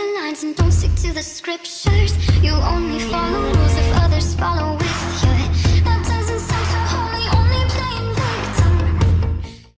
the lines and don't stick to the scriptures. You